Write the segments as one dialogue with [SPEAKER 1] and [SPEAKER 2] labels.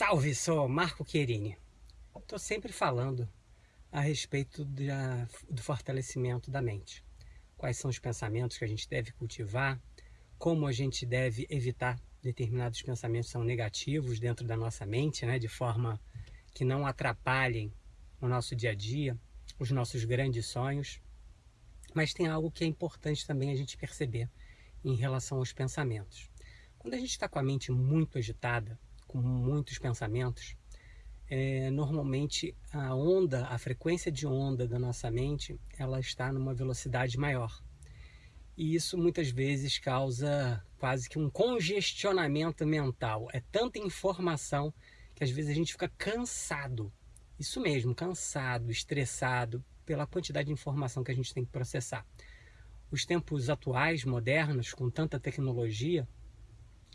[SPEAKER 1] Salve, sou Marco Querini. Estou sempre falando a respeito da, do fortalecimento da mente. Quais são os pensamentos que a gente deve cultivar, como a gente deve evitar determinados pensamentos são negativos dentro da nossa mente, né, de forma que não atrapalhem o nosso dia a dia, os nossos grandes sonhos. Mas tem algo que é importante também a gente perceber em relação aos pensamentos. Quando a gente está com a mente muito agitada, com muitos pensamentos, é, normalmente a onda, a frequência de onda da nossa mente, ela está numa velocidade maior. E isso muitas vezes causa quase que um congestionamento mental. É tanta informação que às vezes a gente fica cansado. Isso mesmo, cansado, estressado pela quantidade de informação que a gente tem que processar. Os tempos atuais, modernos, com tanta tecnologia,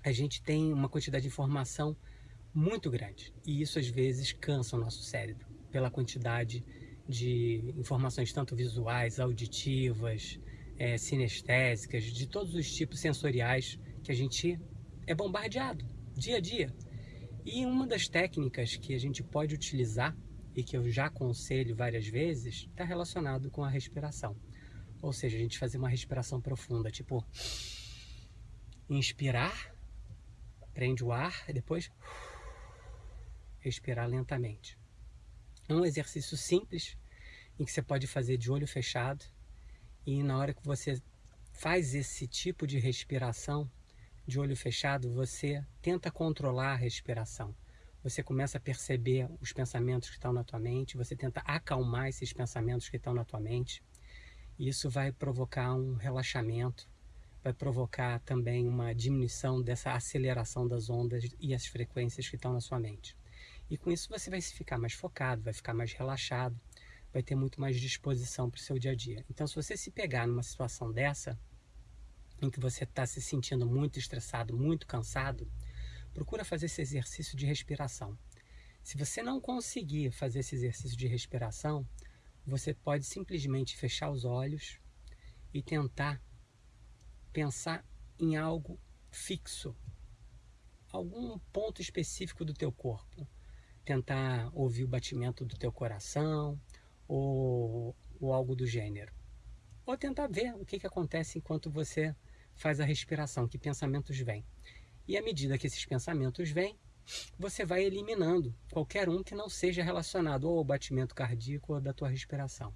[SPEAKER 1] a gente tem uma quantidade de informação muito grande. E isso às vezes cansa o nosso cérebro pela quantidade de informações tanto visuais, auditivas, é, sinestésicas, de todos os tipos sensoriais que a gente é bombardeado dia a dia. E uma das técnicas que a gente pode utilizar e que eu já aconselho várias vezes está relacionado com a respiração. Ou seja, a gente fazer uma respiração profunda, tipo inspirar prende o ar e depois respirar lentamente. É um exercício simples em que você pode fazer de olho fechado e na hora que você faz esse tipo de respiração de olho fechado, você tenta controlar a respiração. Você começa a perceber os pensamentos que estão na tua mente, você tenta acalmar esses pensamentos que estão na tua mente. Isso vai provocar um relaxamento, vai provocar também uma diminuição dessa aceleração das ondas e as frequências que estão na sua mente. E com isso você vai ficar mais focado, vai ficar mais relaxado, vai ter muito mais disposição para o seu dia a dia. Então, se você se pegar numa situação dessa, em que você está se sentindo muito estressado, muito cansado, procura fazer esse exercício de respiração. Se você não conseguir fazer esse exercício de respiração, você pode simplesmente fechar os olhos e tentar pensar em algo fixo, algum ponto específico do teu corpo. Tentar ouvir o batimento do teu coração ou, ou algo do gênero. Ou tentar ver o que, que acontece enquanto você faz a respiração, que pensamentos vêm. E à medida que esses pensamentos vêm, você vai eliminando qualquer um que não seja relacionado ou ao batimento cardíaco ou da tua respiração.